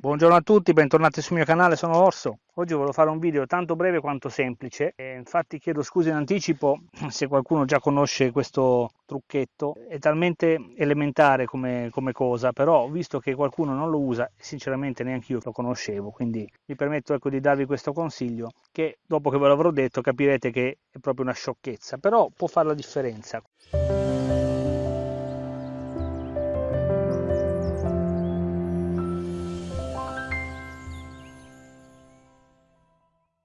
Buongiorno a tutti, bentornati sul mio canale, sono Orso. Oggi volevo fare un video tanto breve quanto semplice, e infatti chiedo scusa in anticipo se qualcuno già conosce questo trucchetto. È talmente elementare come, come cosa, però visto che qualcuno non lo usa, sinceramente neanche io lo conoscevo, quindi mi permetto ecco, di darvi questo consiglio che dopo che ve l'avrò detto capirete che è proprio una sciocchezza, però può fare la differenza.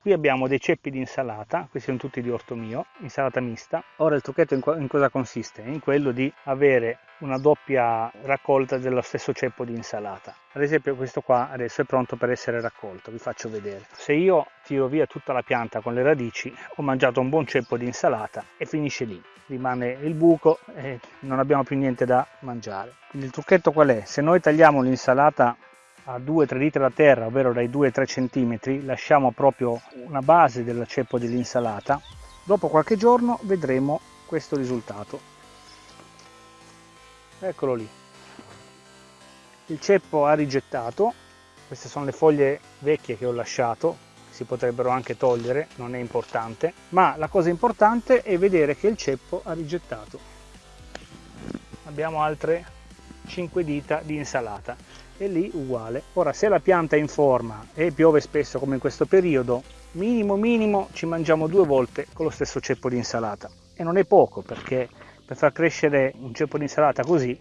Qui abbiamo dei ceppi di insalata, questi sono tutti di orto mio, insalata mista. Ora il trucchetto in, in, cosa consiste? In quello di avere una doppia raccolta dello stesso ceppo di insalata. Ad esempio questo qua adesso è pronto per essere raccolto, vi faccio vedere. Se io tiro via tutta la pianta con le radici, ho mangiato un buon ceppo di insalata e finisce lì. Rimane il buco e non abbiamo più niente da mangiare. Quindi il trucchetto qual è? Se noi tagliamo l'insalata a 2-3 litri da terra, ovvero dai 2-3 cm, lasciamo proprio una base del ceppo dell'insalata, dopo qualche giorno vedremo questo risultato. Eccolo lì. Il ceppo ha rigettato, queste sono le foglie vecchie che ho lasciato, si potrebbero anche togliere, non è importante, ma la cosa importante è vedere che il ceppo ha rigettato. Abbiamo altre 5 dita di insalata e lì uguale. Ora se la pianta è in forma e piove spesso come in questo periodo, minimo minimo ci mangiamo due volte con lo stesso ceppo di insalata. E non è poco perché per far crescere un ceppo di insalata così,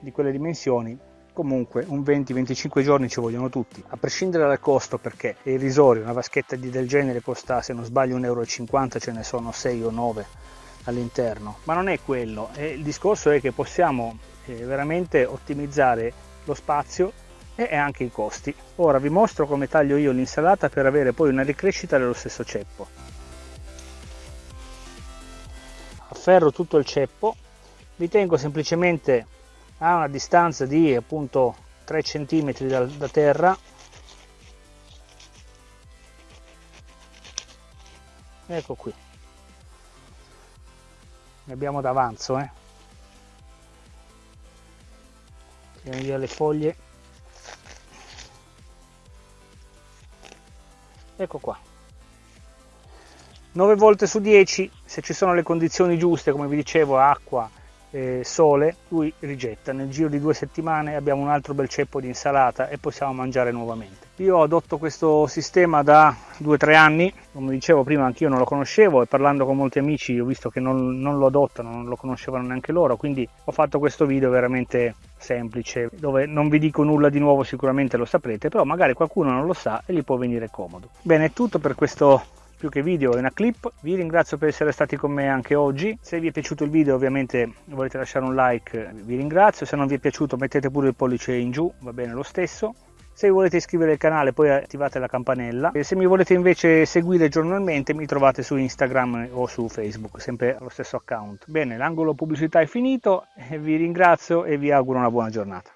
di quelle dimensioni, comunque un 20-25 giorni ci vogliono tutti, a prescindere dal costo perché è irrisorio, una vaschetta del genere costa se non sbaglio 1,50 euro, ce ne sono 6 o 9 all'interno, ma non è quello, il discorso è che possiamo eh, veramente ottimizzare lo spazio e anche i costi. Ora vi mostro come taglio io l'insalata per avere poi una ricrescita dello stesso ceppo. Afferro tutto il ceppo, vi tengo semplicemente a una distanza di appunto 3 cm da, da terra ecco qui ne abbiamo d'avanzo eh tiriamo via le foglie. Ecco qua. 9 volte su 10 se ci sono le condizioni giuste come vi dicevo acqua eh, sole lui rigetta. Nel giro di due settimane abbiamo un altro bel ceppo di insalata e possiamo mangiare nuovamente. Io adotto questo sistema da 2-3 anni, come dicevo prima anch'io non lo conoscevo e parlando con molti amici ho visto che non, non, lo adottano, non lo conoscevano neanche loro, quindi ho fatto questo video veramente semplice, dove non vi dico nulla di nuovo, sicuramente lo saprete, però magari qualcuno non lo sa e gli può venire comodo. Bene, è tutto per questo più che video è una clip. Vi ringrazio per essere stati con me anche oggi. Se vi è piaciuto il video ovviamente volete lasciare un like vi ringrazio. Se non vi è piaciuto mettete pure il pollice in giù va bene lo stesso. Se volete iscrivere al canale poi attivate la campanella. E se mi volete invece seguire giornalmente mi trovate su Instagram o su Facebook, sempre allo stesso account. Bene, l'angolo pubblicità è finito, vi ringrazio e vi auguro una buona giornata.